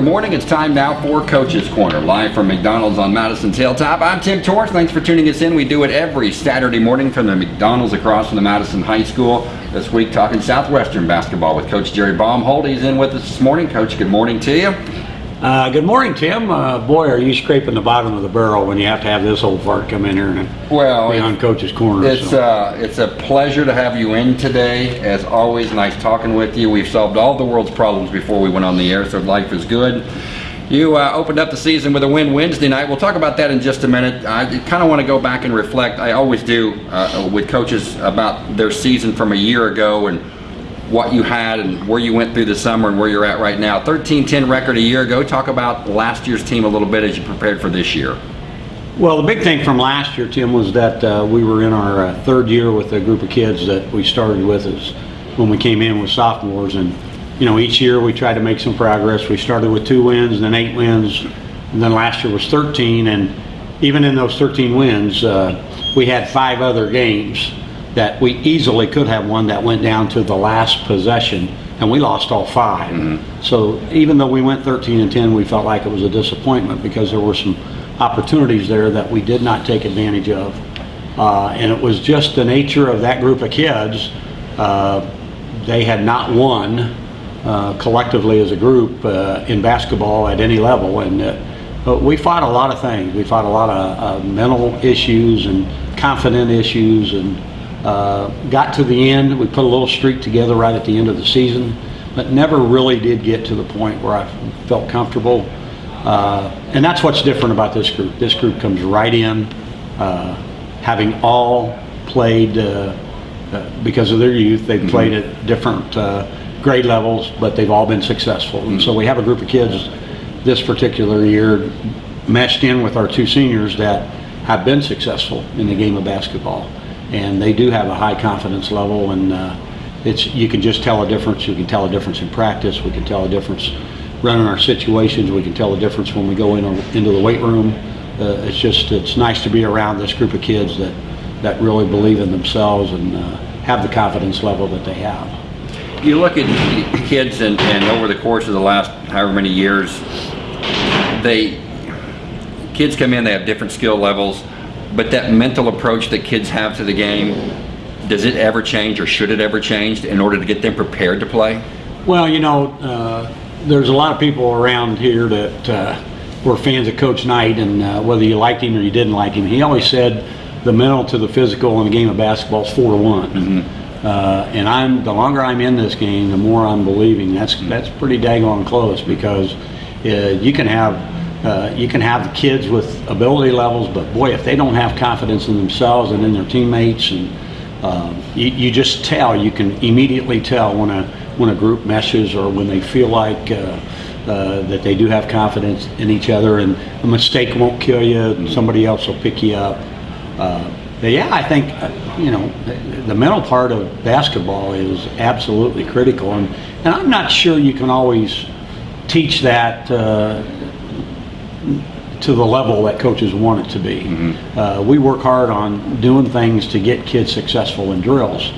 Good morning. It's time now for Coach's Corner, live from McDonald's on Madison's Hilltop. I'm Tim Torres. Thanks for tuning us in. We do it every Saturday morning from the McDonald's across from the Madison High School. This week, talking Southwestern basketball with Coach Jerry Baumhold. He's in with us this morning. Coach, good morning to you. Uh, good morning, Tim. Uh, boy, are you scraping the bottom of the barrel when you have to have this old fart come in here and Well, be on Coach's Corner. It's so. uh, it's a pleasure to have you in today. As always, nice talking with you. We've solved all the world's problems before we went on the air, so life is good. You uh, opened up the season with a win Wednesday night. We'll talk about that in just a minute. I kind of want to go back and reflect. I always do uh, with coaches about their season from a year ago and what you had and where you went through the summer and where you're at right now. 13-10 record a year ago. Talk about last year's team a little bit as you prepared for this year. Well, the big thing from last year, Tim, was that uh, we were in our uh, third year with a group of kids that we started with as when we came in with sophomores. And, you know, each year we tried to make some progress. We started with two wins, then eight wins, and then last year was 13. And even in those 13 wins, uh, we had five other games that we easily could have one that went down to the last possession, and we lost all 5 So even though we went 13 and 10, we felt like it was a disappointment because there were some opportunities there that we did not take advantage of. Uh, and it was just the nature of that group of kids. Uh, they had not won uh, collectively as a group uh, in basketball at any level, and uh, but we fought a lot of things. We fought a lot of uh, mental issues and confident issues, and uh, got to the end. We put a little streak together right at the end of the season, but never really did get to the point where I felt comfortable. Uh, and that's what's different about this group. This group comes right in, uh, having all played uh, uh, because of their youth. They've played at different uh, grade levels, but they've all been successful. And so we have a group of kids this particular year meshed in with our two seniors that have been successful in the game of basketball. And they do have a high confidence level, and uh, it's you can just tell a difference. You can tell a difference in practice. We can tell a difference running our situations. We can tell a difference when we go in into the weight room. Uh, it's just it's nice to be around this group of kids that that really believe in themselves and uh, have the confidence level that they have. you look at kids and, and over the course of the last however many years, they, kids come in, they have different skill levels, but that mental approach that kids have to the game, does it ever change or should it ever change in order to get them prepared to play? Well, you know, uh, there's a lot of people around here that uh, were fans of Coach Knight, and uh, whether you liked him or you didn't like him, he always said the mental to the physical in the game of basketball is four to one. Uh, and I'm the longer I'm in this game, the more I'm believing. That's that's pretty daggone close because uh, you can have uh, you can have the kids with ability levels, but boy, if they don't have confidence in themselves and in their teammates, and um, you, you just tell, you can immediately tell when a when a group meshes or when they feel like uh, uh, that they do have confidence in each other, and a mistake won't kill you. And somebody else will pick you up. Uh, yeah, I think uh, you know the, the mental part of basketball is absolutely critical, and and I'm not sure you can always teach that uh, to the level that coaches want it to be. Uh, we work hard on doing things to get kids successful in drills,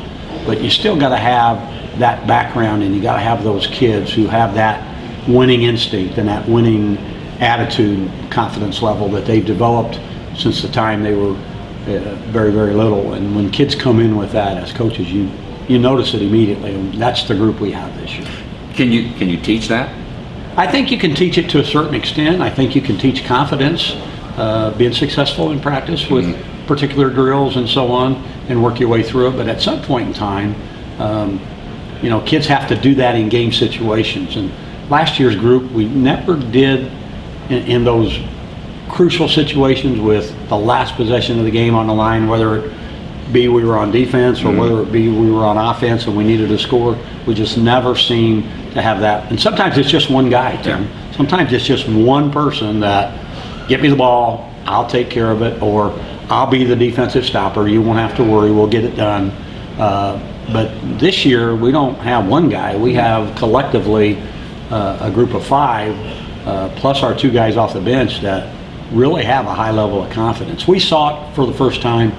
but you still got to have that background, and you got to have those kids who have that winning instinct and that winning attitude, confidence level that they've developed since the time they were uh, very, very little. And when kids come in with that as coaches, you you notice it immediately, and that's the group we have this year. Can you, can you teach that? I think you can teach it to a certain extent. I think you can teach confidence, uh, being successful in practice with particular drills and so on, and work your way through it. But at some point in time, um, you know, kids have to do that in game situations. And last year's group, we never did in, in those crucial situations with the last possession of the game on the line, whether it be we were on defense or whether it be we were on offense and we needed to score. We just never seem to have that. And sometimes it's just one guy, Tim. Sometimes it's just one person that get me the ball, I'll take care of it, or I'll be the defensive stopper. You won't have to worry. We'll get it done. Uh, but this year we don't have one guy. We have collectively uh, a group of five, uh, plus our two guys off the bench that really have a high level of confidence. We saw it for the first time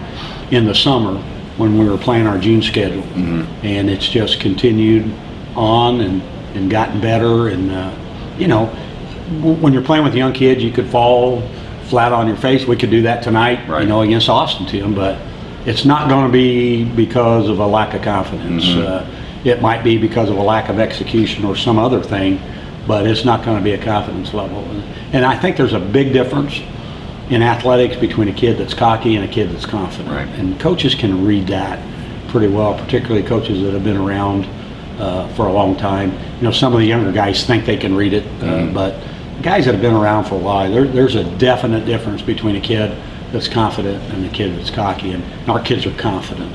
in the summer when we were playing our June schedule, and it's just continued on and, and gotten better. And uh, you know, w- when you're playing with young kids, you could fall flat on your face. We could do that tonight, Right. you know, against Austin, Tim, but it's not going to be because of a lack of confidence. Mm-hmm. Uh, it might be because of a lack of execution or some other thing, but it's not going to be a confidence level. And I think there's a big difference in athletics between a kid that's cocky and a kid that's confident. Right. And coaches can read that pretty well, particularly coaches that have been around uh, for a long time. You know, some of the younger guys think they can read it, uh, Mm-hmm. but guys that have been around for a while, there, there's a definite difference between a kid that's confident and a kid that's cocky. And our kids are confident.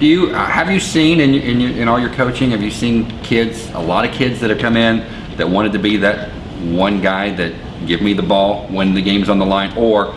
Do you uh, have you seen in in, your, in all your coaching? Have you seen kids? A lot of kids that have come in that wanted to be that one guy that give me the ball when the game's on the line, or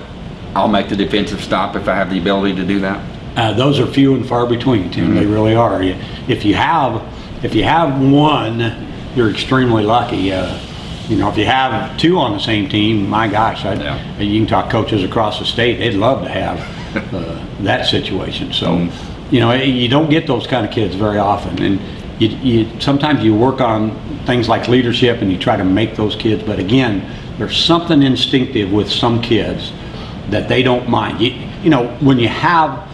I'll make the defensive stop if I have the ability to do that. Uh, those are few and far between, Tim. They really are. If you have, if you have one, you're extremely lucky. Uh, you know, if you have two on the same team, my gosh, I, Yeah. you can talk coaches across the state. They'd love to have uh, that situation. So, Mhm. you know, you don't get those kind of kids very often, and you, you sometimes you work on things like leadership and you try to make those kids. But again, there's something instinctive with some kids that they don't mind. You, you know, when you have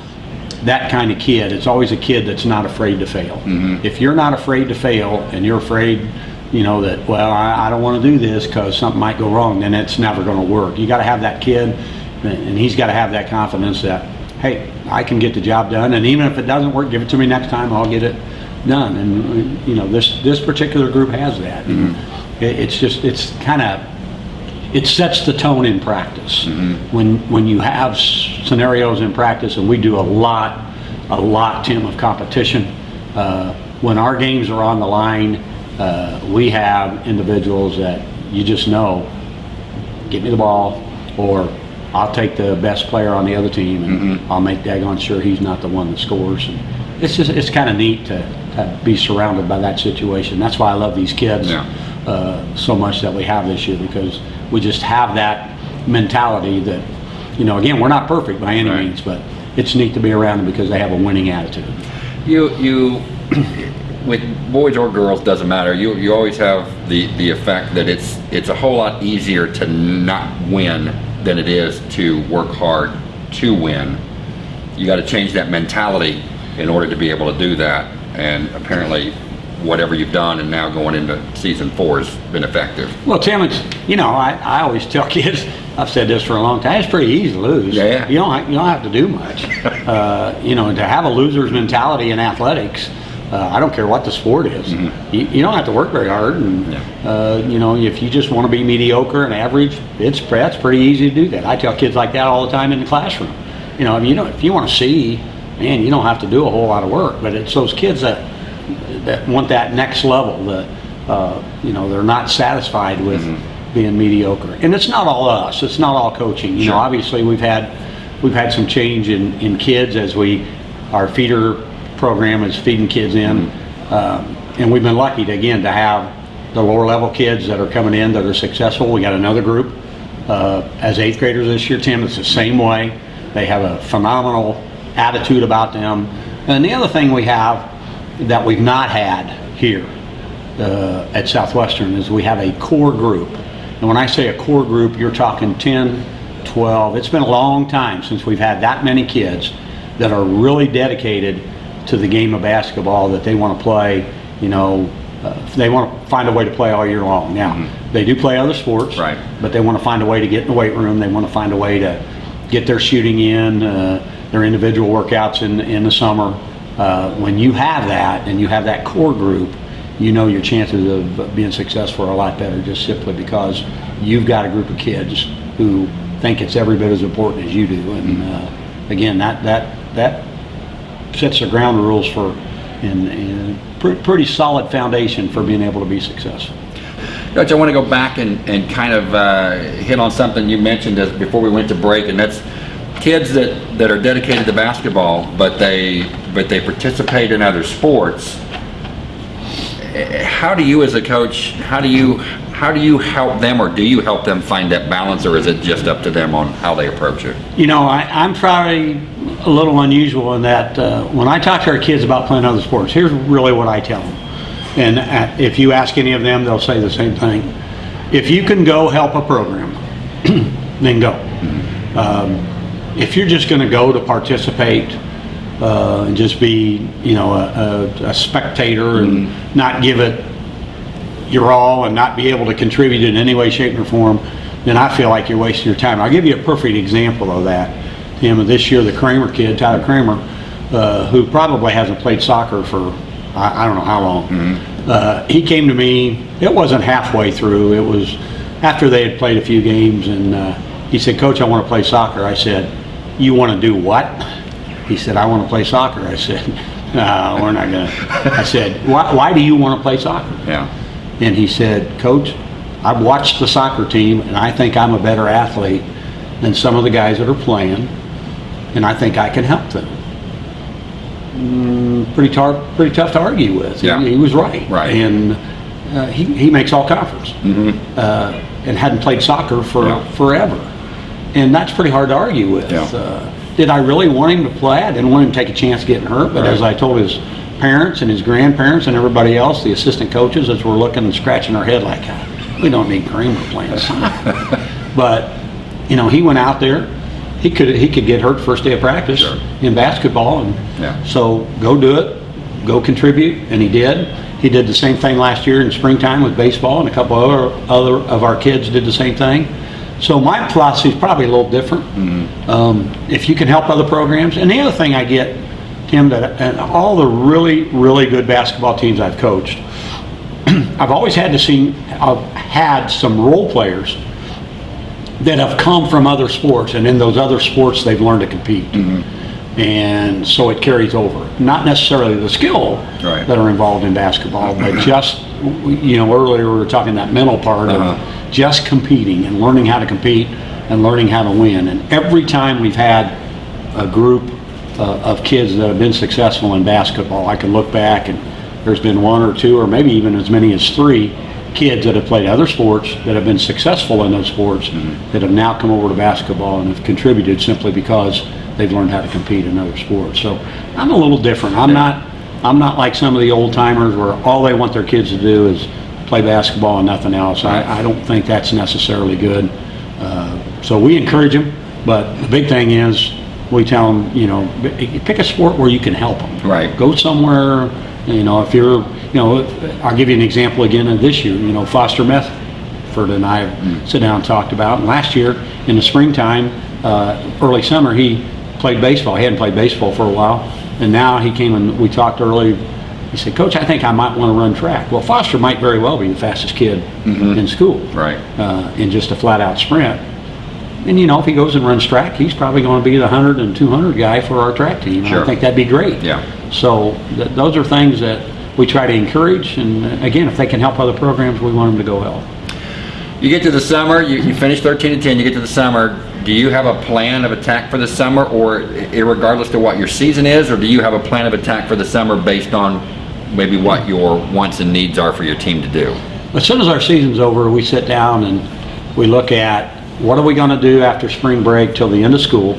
that kind of kid, it's always a kid that's not afraid to fail. Mm-hmm. If you're not afraid to fail and you're afraid, you know, that, well, I, I don't want to do this because something might go wrong, then it's never going to work. You got to have that kid, and he's got to have that confidence that, hey, I can get the job done, and even if it doesn't work, give it to me next time, I'll get it done. And, you know, this, this particular group has that. And it, it's just, it's kind of, it sets the tone in practice. When when you have scenarios in practice, and we do a lot, a lot, Tim, of competition. Uh, when our games are on the line, uh, we have individuals that you just know, get me the ball, or I'll take the best player on the other team, and I'll make daggone sure he's not the one that scores. And it's just it's kind of neat to, to be surrounded by that situation. That's why I love these kids Yeah. Uh, so much that we have this year because we just have that mentality that, you know, again, we're not perfect by any Right. means, but it's neat to be around them because they have a winning attitude. You you with boys or girls doesn't matter. You you always have the the effect that it's it's a whole lot easier to not win than it is to work hard to win. You got to change that mentality in order to be able to do that. And apparently, whatever you've done and now going into season four has been effective. Well, Tim, it's, you know, I, I always tell kids, I've said this for a long time, it's pretty easy to lose. Yeah. You don't, you don't have to do much. uh, you know, to have a loser's mentality in athletics, uh, I don't care what the sport is. You, you don't have to work very hard. And. Yeah. uh, you know, if you just want to be mediocre and average, it's, that's pretty easy to do that. I tell kids like that all the time in the classroom. You know, if you, know, if you want to see, man, you don't have to do a whole lot of work. But it's those kids that, that want that next level, the, uh, you know, they're not satisfied with being mediocre. And it's not all us, it's not all coaching. You Sure. know, obviously we've had, we've had some change in, in kids as we, our feeder program is feeding kids in. Um, and we've been lucky to, again, to have the lower level kids that are coming in that are successful. We got another group, uh, as eighth graders this year, Tim, it's the same way. They have a phenomenal attitude about them. And the other thing we have that we've not had here uh, at Southwestern is we have a core group. And when I say a core group, you're talking 10, 12. It's been a long time since we've had that many kids that are really dedicated to the game of basketball that they want to play, you know, uh, they want to find a way to play all year long. Now, they do play other sports, Right. but they want to find a way to get in the weight room. They want to find a way to get their shooting in, uh, their individual workouts in, in the summer. Uh, when you have that and you have that core group, you know your chances of being successful are a lot better just simply because you've got a group of kids who think it's every bit as important as you do. And uh, again, that, that, that sets the ground rules for and, and pre- pretty solid foundation for being able to be successful. Coach, I want to go back and, and kind of uh, hit on something you mentioned as, before we went to break, and that's kids that, that are dedicated to basketball, but they but they participate in other sports. How do you, as a coach, how do you how do you help them, or do you help them find that balance, or is it just up to them on how they approach it? You know, I, I'm probably a little unusual in that uh, when I talk to our kids about playing other sports, here's really what I tell them. And uh, if you ask any of them, they'll say the same thing. if you can go help a program, then go. Um, if you're just going to go to participate uh, and just be, you know, a, a, a spectator and not give it your all and not be able to contribute in any way, shape, or form, then I feel like you're wasting your time. I'll give you a perfect example of that. Tim, this year, the Kramer kid, Tyler Kramer, uh, who probably hasn't played soccer for I, I don't know how long. Uh, he came to me. It wasn't halfway through. It was after they had played a few games, and uh, he said, "Coach, I want to play soccer." I said, "You want to do what?" He said, "I want to play soccer." I said, "No, we're not gonna." I said, "Why, why do you want to play soccer?" Yeah. And he said, Coach, I've watched the soccer team and I think I'm a better athlete than some of the guys that are playing, and I think I can help them. Mm, pretty, tar- pretty tough to argue with. Yeah. He, he was right. Right. And uh, he, he makes all conference uh, and hadn't played soccer for. Yeah. forever. And that's pretty hard to argue with. Yeah. Uh, did I really want him to play? I didn't want him to take a chance getting hurt, but as I told his parents and his grandparents and everybody else, the assistant coaches, as we're looking and scratching our head like, "God, we don't need Kramer playing soccer. but, you know, he went out there. He could he could get hurt first day of practice Sure. in basketball, and Yeah. so go do it, go contribute, and he did. He did the same thing last year in springtime with baseball, and a couple other other of our kids did the same thing. So my philosophy is probably a little different. Um, if you can help other programs, and the other thing I get, Tim, that and all the really really good basketball teams I've coached, I've always had to see, I've had some role players that have come from other sports, and in those other sports, they've learned to compete. And so it carries over. Not necessarily the skill Right. that are involved in basketball, but just, you know, earlier we were talking that mental part Uh-huh. of just competing and learning how to compete and learning how to win. And every time we've had a group uh, of kids that have been successful in basketball, I can look back and there's been one or two, or maybe even as many as three kids that have played other sports that have been successful in those sports that have now come over to basketball and have contributed simply because they've learned how to compete in other sports. So I'm a little different. I'm not I'm not like some of the old timers where all they want their kids to do is play basketball and nothing else. I, I don't think that's necessarily good. Uh, so we encourage them, but the big thing is we tell them, you know, pick a sport where you can help them. Right. Go somewhere, you know, if you're, you know, I'll give you an example again of this year, you know, Foster Medford and I have sit down and talked about. And last year in the springtime, uh, early summer, he played baseball. He hadn't played baseball for a while. And now he came and we talked early. He said, Coach, I think I might want to run track. Well, Foster might very well be the fastest kid in school Right. uh, in just a flat out sprint. And you know, if he goes and runs track, he's probably going to be the 100 and 200 guy for our track team. Sure. I think that'd be great. Yeah. So th- those are things that we try to encourage. And uh, again, if they can help other programs, we want them to go help. You get to the summer, you, you finish 13 and 10, you get to the summer. Do you have a plan of attack for the summer, or regardless to what your season is, or do you have a plan of attack for the summer based on maybe what your wants and needs are for your team to do? As soon as our season's over, we sit down and we look at what are we going to do after spring break till the end of school?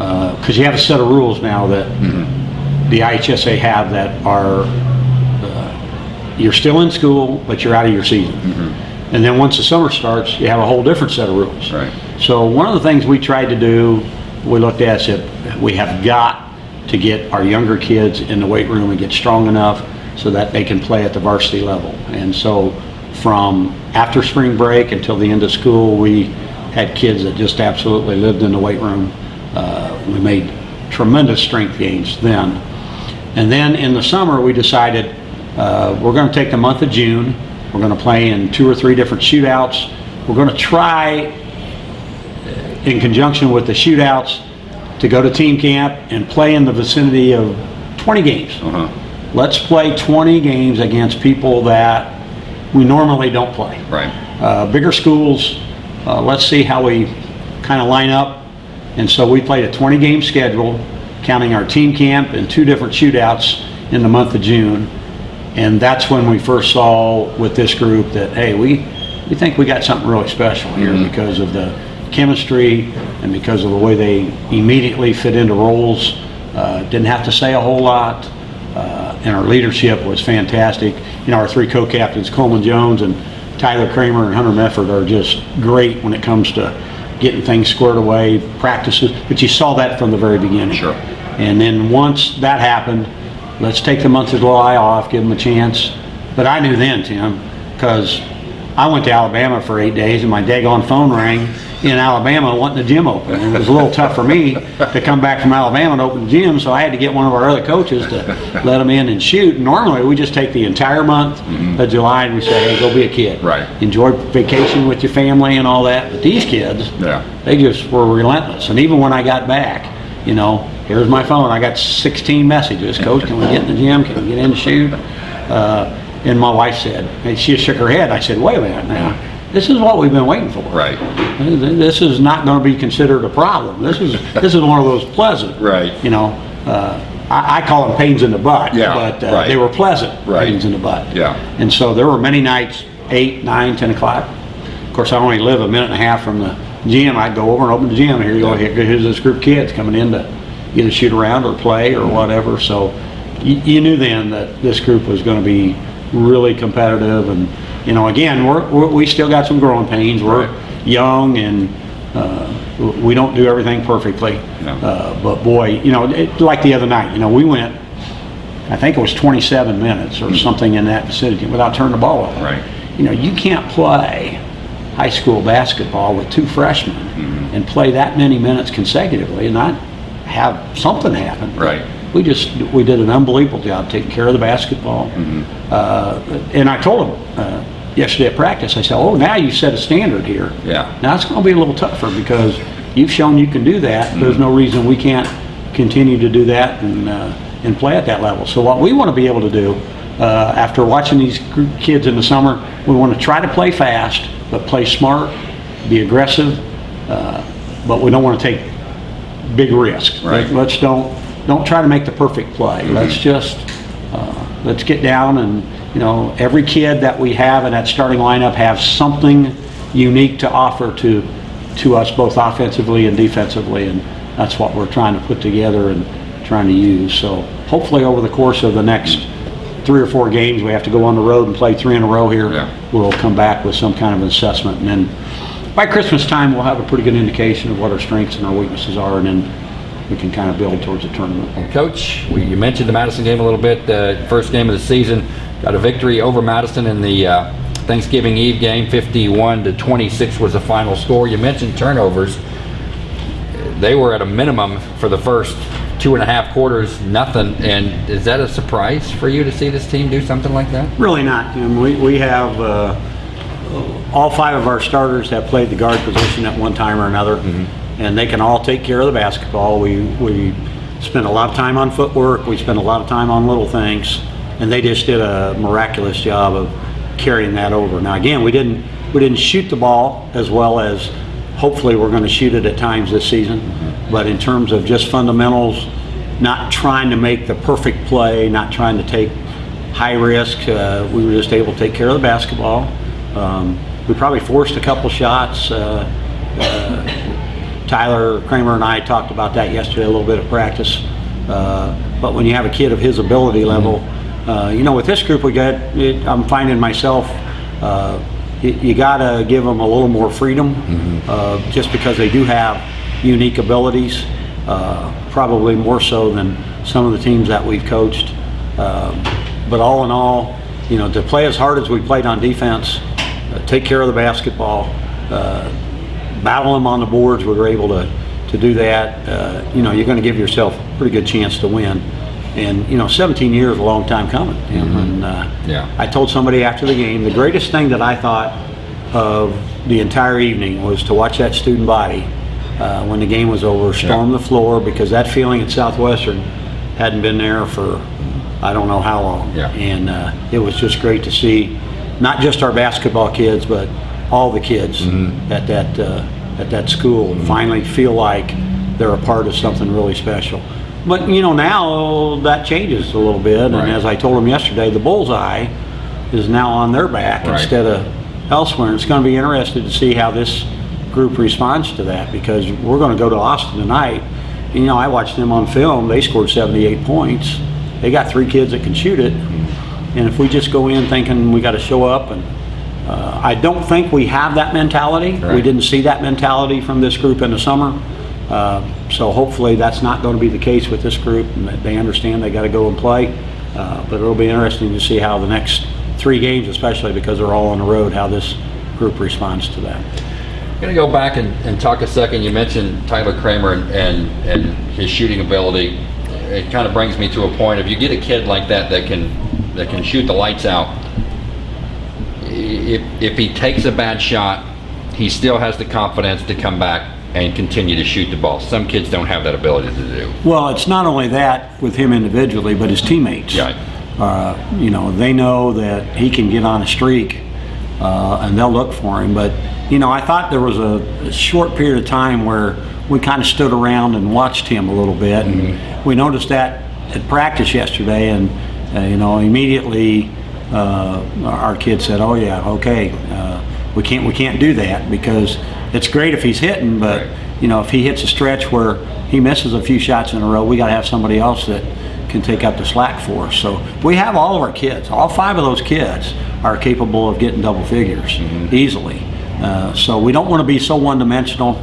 Uh, because you have a set of rules now that mm-hmm. the IHSA have that are uh, you're still in school, but you're out of your season. Mm-hmm. And then once the summer starts, you have a whole different set of rules. Right. So one of the things we tried to do, we looked at said we have got to get our younger kids in the weight room and get strong enough so that they can play at the varsity level. And so from after spring break until the end of school, we had kids that just absolutely lived in the weight room. Uh, we made tremendous strength gains then. And then in the summer, we decided uh, we're going to take the month of June. We're going to play in two or three different shootouts. We're going to try, in conjunction with the shootouts, to go to team camp and play in the vicinity of 20 games. Uh-huh. Let's play 20 games against people that we normally don't play Right. uh, bigger schools, uh, let's see how we kind of line up. And so we played a 20-game schedule, counting our team camp and two different shootouts in the month of June. And that's when we first saw with this group that, hey, we, we think we got something really special here because of the chemistry and because of the way they immediately fit into roles. Uh, didn't have to say a whole lot. Uh, and our leadership was fantastic. You know, our three co-captains, Coleman Jones and Tyler Kramer and Hunter Mefford are just great when it comes to getting things squared away, practices, but you saw that from the very beginning. Sure. And then once that happened, let's take the month of July off, give them a chance. But I knew then, Tim, because I went to Alabama for eight days and my daggone phone rang in Alabama wanting the gym open. And it was a little tough for me to come back from Alabama and open the gym, so I had to get one of our other coaches to let them in and shoot. Normally, we just take the entire month mm-hmm. of July and we say, hey, go be a kid. Right. Enjoy vacation with your family and all that. But these kids, Yeah. they just were relentless. And even when I got back, you know, here's my phone. I got 16 messages. Coach, can we get in the gym? Can we get in to shoot? Uh, and my wife said, and she shook her head. I said, wait a minute now. This is what we've been waiting for. Right. This is not going to be considered a problem. This is this is one of those pleasant. Right. You know, uh, I, I call them pains in the butt. Yeah, But uh, right. they were pleasant Right. pains in the butt. Yeah. And so there were many nights, eight, nine, ten o'clock. Of course, I only live a minute and a half from the gym. I'd go over and open the gym. Here you go. Here, here's this group of kids coming in to either shoot around or play or whatever. So you, you knew then that this group was going to be really competitive. And you know, again, we're, we're, we still got some growing pains. We're Right. young and uh, we don't do everything perfectly. No. Uh, but boy, you know, it, like the other night, you know, we went I think it was 27 minutes or something in that vicinity without turning the ball over. Right. You know, you can't play high school basketball with two freshmen Mm-hmm. and play that many minutes consecutively and not have something happen. Right. We just we did an unbelievable job taking care of the basketball. Mm-hmm. Uh, and I told him uh, yesterday at practice, I said, "Oh, now you set a standard here. Yeah. Now it's going to be a little tougher because you've shown you can do that. There's Mm-hmm. no reason we can't continue to do that and uh, and play at that level. So what we want to be able to do uh, after watching these kids in the summer, we want to try to play fast, but play smart, be aggressive, uh, but we don't want to take big risk. Right. Let's don't don't try to make the perfect play. Let's just uh, let's get down and you know every kid that we have in that starting lineup have something unique to offer to to us both offensively and defensively, and that's what we're trying to put together and trying to use. So hopefully over the course of the next three or four games, we have to go on the road and play three in a row here. Yeah. We'll come back with some kind of assessment, and then by Christmas time, we'll have a pretty good indication of what our strengths and our weaknesses are, and then we can kind of build towards the tournament. Coach, we, you mentioned the Madison game a little bit. The first game of the season, got a victory over Madison in the uh, Thanksgiving Eve game. 51 to 26 was the final score. You mentioned turnovers. They were at a minimum for the first two and a half quarters, nothing. And is that a surprise for you to see this team do something like that? Really not, Tim. We, we have, uh, all five of our starters have played the guard position at one time or another, and they can all take care of the basketball. We, we spend a lot of time on footwork, we spend a lot of time on little things, and they just did a miraculous job of carrying that over. Now, again, we didn't, we didn't shoot the ball as well as hopefully we're going to shoot it at times this season, but in terms of just fundamentals, not trying to make the perfect play, not trying to take high risk. Uh, we were just able to take care of the basketball. Um, we probably forced a couple shots. Uh, uh, Tyler Kramer and I talked about that yesterday, a little bit of practice. Uh, but when you have a kid of his ability level, uh, you know, with this group we got, it, I'm finding myself, uh, you, you got to give them a little more freedom, uh, just because they do have unique abilities, uh, probably more so than some of the teams that we've coached. Um, but all in all, you know, to play as hard as we played on defense, uh, take care of the basketball, uh, battle them on the boards, we were able to, to do that. Uh, you know, you're going to give yourself a pretty good chance to win. And, you know, 17 years is a long time coming. And uh, Yeah. I told somebody after the game, the greatest thing that I thought of the entire evening was to watch that student body uh, when the game was over, storm the floor, because that feeling at Southwestern hadn't been there for I don't know how long. Yeah. And uh, it was just great to see not just our basketball kids, but all the kids Mm-hmm. at that uh, at that school finally feel like they're a part of something really special. But you know now that changes a little bit, and as I told them yesterday, the bullseye is now on their back Right. instead of elsewhere. And it's going to be interesting to see how this group responds to that because we're going to go to Austin tonight. And, you know, I watched them on film. They scored 78 points. They got three kids that can shoot it. And if we just go in thinking we got to show up and Uh, I don't think we have that mentality. We didn't see that mentality from this group in the summer. Uh, So hopefully that's not going to be the case with this group and that they understand they got to go and play. Uh, But it'll be interesting to see how the next three games, especially because they're all on the road, how this group responds to that. I'm gonna go back and, and talk a second. You mentioned Tyler Kramer and, and, and his shooting ability. It kind of brings me to a point. If you get a kid like that that can that can shoot the lights out, if if he takes a bad shot, he still has the confidence to come back and continue to shoot the ball. Some kids don't have that ability to do. Well, it's not only that with him individually, but his teammates. Yeah. Uh, you know, they know that he can get on a streak, uh, and they'll look for him. But you know, I thought there was a, a short period of time where we kind of stood around and watched him a little bit, and we noticed that at practice yesterday, and uh, you know, immediately uh, our kid said, "Oh yeah, okay, uh, we can't we can't do that because it's great if he's hitting, but." Right. you know, if he hits a stretch where he misses a few shots in a row, we got to have somebody else that can take up the slack for us. So we have all of our kids. All five of those kids are capable of getting double figures easily. Uh, so we don't want to be so one-dimensional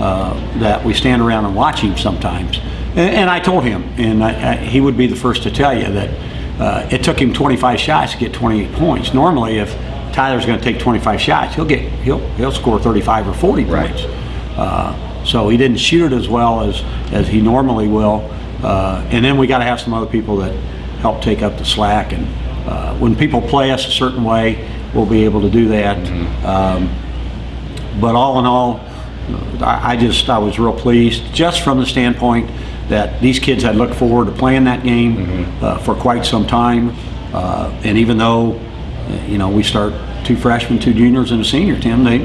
uh, that we stand around and watch him sometimes. And, and I told him, and I, I, he would be the first to tell you that uh, it took him 25 shots to get 28 points. Normally, if Tyler's going to take 25 shots, he'll get he'll he'll score 35 or 40 Right. points. Uh, so he didn't shoot it as well as, as he normally will. Uh, and then we got to have some other people that help take up the slack. And uh, when people play us a certain way, we'll be able to do that. Um, but all in all, I, I just I was real pleased, just from the standpoint that these kids had looked forward to playing that game uh, for quite some time. Uh, and even though, uh, you know, we start two freshmen, two juniors, and a senior, Tim, they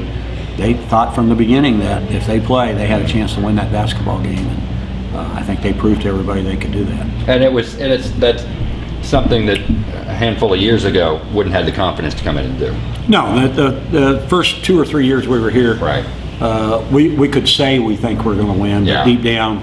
they thought from the beginning that if they play, they had a chance to win that basketball game. And uh, I think they proved to everybody they could do that. And it was and it's that's something that a handful of years ago wouldn't have the confidence to come in and do. No, the, the, the first two or three years we were here, Right. uh, we, we could say we think we're going to win, Yeah. but deep down,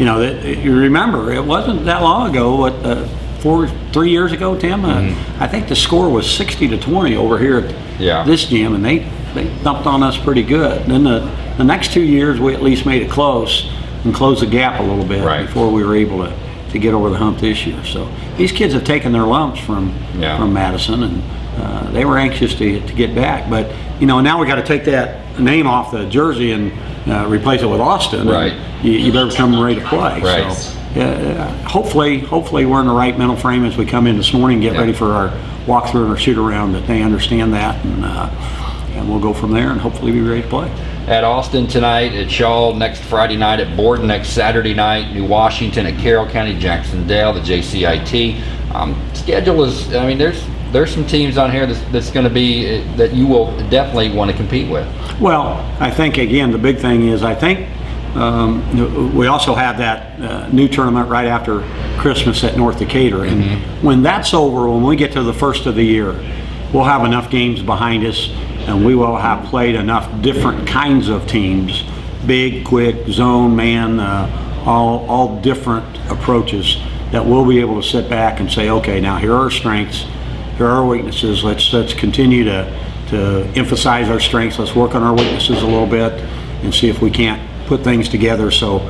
you know, that, you remember, it wasn't that long ago, what, uh, four, three years ago, Tim? Uh, I think the score was 60 to 20 over here at Mm-hmm. Yeah. this gym, and they, they thumped on us pretty good. Then the, the next two years, we at least made it close and closed the gap a little bit Right. before we were able to, to get over the hump this year. So these kids have taken their lumps from, Yeah. from Madison, and uh, they were anxious to, to get back. But you know, now we got to take that name off the jersey and uh, replace it with Austin. Right. You, you better come ready to play. Right. So, uh, hopefully, hopefully we're in the right mental frame as we come in this morning, get Yeah. ready for our walkthrough and our shoot around. That they understand that, and uh, and we'll go from there, and hopefully be ready to play. At Austin tonight, at Shawe next Friday night, at Borden next Saturday night, New Washington, at Carroll County, Jacksonville, the JCIT. Um, schedule is, I mean, there's there's some teams on here that's, that's going to be uh, that you will definitely want to compete with. Well, I think again the big thing is I think um, we also have that uh, new tournament right after Christmas at North Decatur, and when that's over, when we get to the first of the year, we'll have enough games behind us, and we will have played enough different kinds of teams, big, quick, zone, man, uh, all all different approaches that we'll be able to sit back and say, okay, now here are our strengths here are our weaknesses. Let's let's continue to to emphasize our strengths. Let's work on our weaknesses a little bit and see if we can't put things together. So,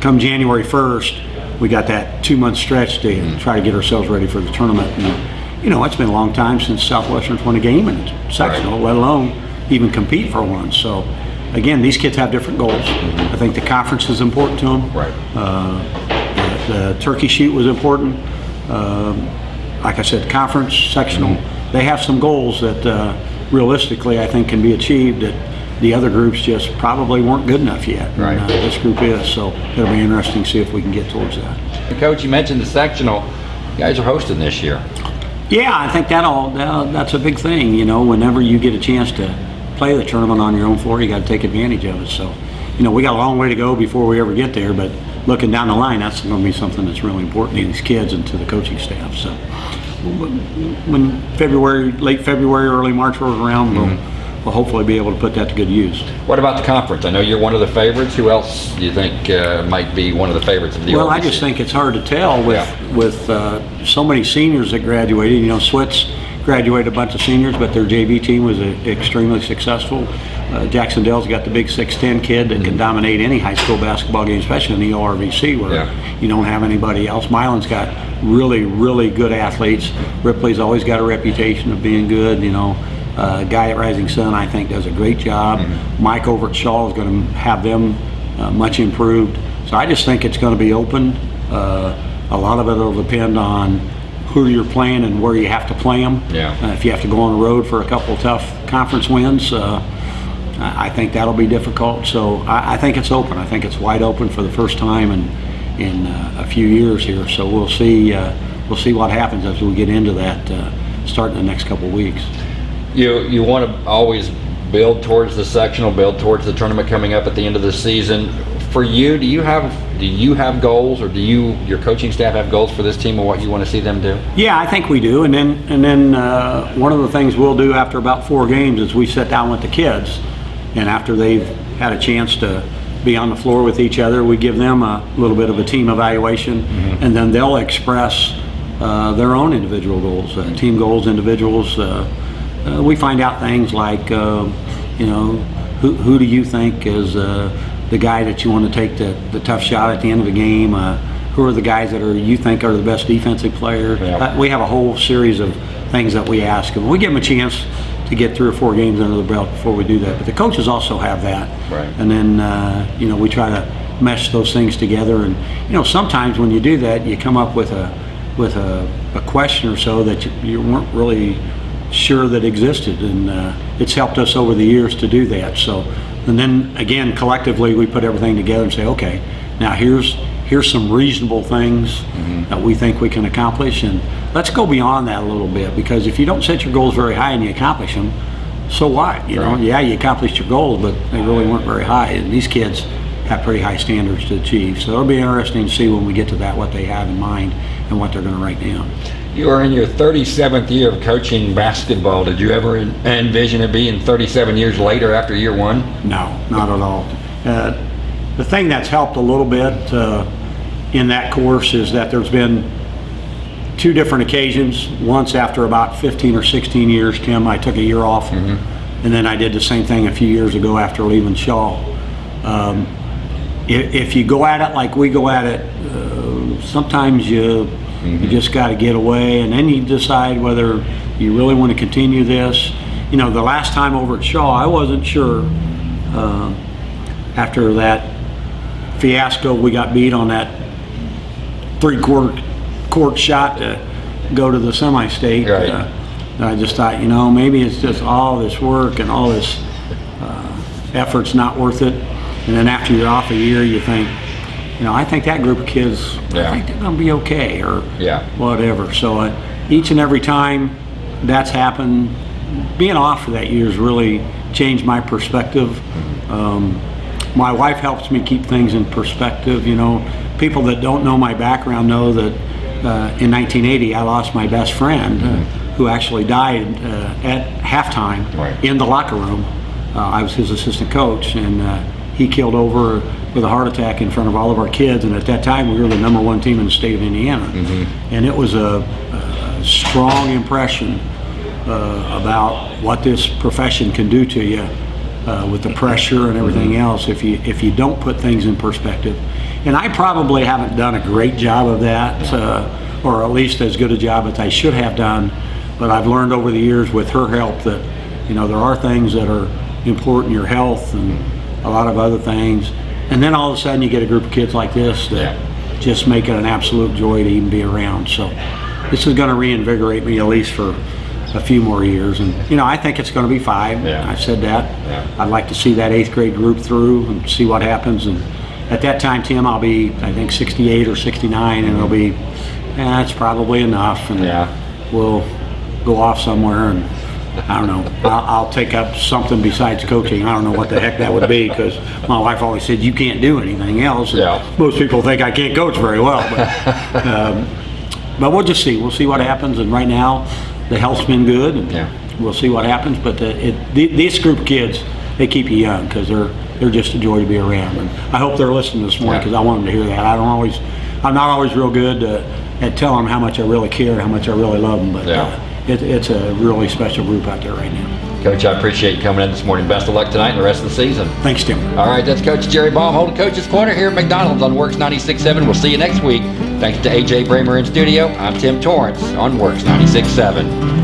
come January 1st, we got that two month stretch to try to get ourselves ready for the tournament. And, you know, it's been a long time since Southwestern's won a game in its sectional, let alone even compete for one. So, again, these kids have different goals. I think the conference is important to them. Right. Uh, the, the turkey shoot was important. Um, like I said, conference, sectional, they have some goals that uh, realistically I think can be achieved that the other groups just probably weren't good enough yet. Right. And, uh, this group is, so it'll be interesting to see if we can get towards that. Coach, you mentioned the sectional. You guys are hosting this year. Yeah, I think that all that, that's a big thing. You know, whenever you get a chance to play the tournament on your own floor, you got to take advantage of it. So, you know, we got a long way to go before we ever get there. But looking down the line, that's going to be something that's really important to these kids and to the coaching staff. So, when February, late February, early March rolls around, we'll, we'll hopefully be able to put that to good use. What about the conference? I know you're one of the favorites. Who else do you think uh, might be one of the favorites of the Well, I just think it's hard to tell with Yeah. with uh, so many seniors that graduated. You know, Switz graduated a bunch of seniors, but their JV team was uh, extremely successful. Uh, Jacksonville's got the big 6'10 kid that can dominate any high school basketball game, especially in the ORVC where Yeah. you don't have anybody else. Milan's got really, really good athletes. Ripley's always got a reputation of being good, you know. Uh, guy at Rising Sun, I think, does a great job. Mike over at Shawe is going to have them uh, much improved. So I just think it's going to be open. Uh, a lot of it will depend on who you're playing and where you have to play them. Yeah. Uh, if you have to go on the road for a couple tough conference wins, uh, I think that'll be difficult. So I, I think it's open. I think it's wide open for the first time in in uh, a few years here. So we'll see uh, we'll see what happens as we get into that uh, starting the next couple of weeks. You you want to always build towards the sectional, build towards the tournament coming up at the end of the season. For you, do you have do you have goals, or do you your coaching staff have goals for this team, or what you want to see them do? Yeah, I think we do. And then, and then uh, one of the things we'll do after about four games is we sit down with the kids, and after they've had a chance to be on the floor with each other, we give them a little bit of a team evaluation, and then they'll express uh, their own individual goals, uh, team goals, individuals. Uh, uh, we find out things like, uh, you know, who, who do you think is uh, the guy that you want to take the, the tough shot at the end of the game? Uh, who are the guys that are you think are the best defensive players? Yeah. Uh, we have a whole series of things that we ask them. We give them a chance to get three or four games under the belt before we do that. But the coaches also have that. Right. And then, uh, you know, we try to mesh those things together. And, you know, sometimes when you do that, you come up with a, with a, a question or so that you, you weren't really sure that existed. And uh, it's helped us over the years to do that. So, and then again, collectively, we put everything together and say, okay, now here's, here's some reasonable things mm-hmm. that we think we can accomplish. And let's go beyond that a little bit because if you don't set your goals very high and you accomplish them, so what? You know, yeah, you accomplished your goals, but they really weren't very high. And these kids have pretty high standards to achieve. So it'll be interesting to see when we get to that what they have in mind and what they're going to write down. You are in your 37th year of coaching basketball. Did you ever envision it being 37 years later after year one? No, not at all. Uh, the thing that's helped a little bit uh, in that course is that there's been two different occasions. Once after about 15 or 16 years, Tim, I took a year off, and then I did the same thing a few years ago after leaving Shawe. Um, if, if you go at it like we go at it, uh, sometimes you you just got to get away, and then you decide whether you really want to continue this. You know, the last time over at Shawe, I wasn't sure. Uh, after that fiasco, we got beat on that three-quarter court shot to go to the semi-state. Right. Uh, I just thought, you know, maybe it's just all this work and all this uh, effort's not worth it. And then after you're off a year, you think, you know, I think that group of kids, Yeah. I think they're going to be okay, or Yeah. whatever. So uh, each and every time that's happened, being off for that year has really changed my perspective. Um, my wife helps me keep things in perspective. You know, people that don't know my background know that uh, in 1980 I lost my best friend, uh, who actually died uh, at halftime Right. in the locker room. Uh, I was his assistant coach, and uh, he killed over with a heart attack in front of all of our kids. And at that time, we were the number one team in the state of Indiana, and it was a, a strong impression uh, about what this profession can do to you uh, with the pressure and everything else if you if you don't put things in perspective. And I probably haven't done a great job of that, uh, or at least as good a job as I should have done. But I've learned over the years with her help that you know there are things that are important, your health and a lot of other things. And then all of a sudden you get a group of kids like this that just make it an absolute joy to even be around. So this is going to reinvigorate me at least for a few more years. And, you know, I think it's going to be five. Yeah. I've said that. Yeah. I'd like to see that eighth grade group through and see what happens. And at that time, Tim, I'll be, I think, 68 or 69, and it'll be, eh, that's probably enough. And Yeah. we'll go off somewhere and I don't know. I'll, I'll take up something besides coaching. I don't know what the heck that would be because my wife always said you can't do anything else. And Yeah. Most people think I can't coach very well, but um, but we'll just see. We'll see what happens. And right now, the health's been good, and Yeah. we'll see what happens. But uh, it, th- this group of kids, they keep you young because they're they're just a joy to be around. And I hope they're listening this morning Yeah. because I want them to hear that. I don't always, I'm not always real good uh, at telling them how much I really care, how much I really love them. But Yeah. uh, it, it's a really special group out there right now. Coach, I appreciate you coming in this morning. Best of luck tonight and the rest of the season. Thanks, Tim. All right, that's Coach Jerry Baum holding Coach's Corner here at McDonald's on WORX 96.7. We'll see you next week. Thanks to AJ Bramer in studio. I'm Tim Torrance on WORX 96.7.